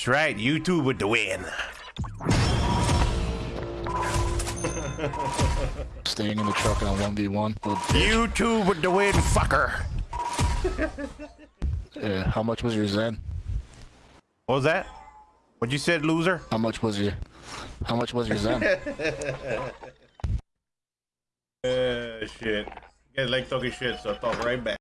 That's right, you two with the win. Staying in the truck on 1v1. You two with the win, fucker. yeah, how much was your Zen? What was that? What you said, loser? How much was your... How much was your Zen? Uh, shit. Like talking shit, so talk right back.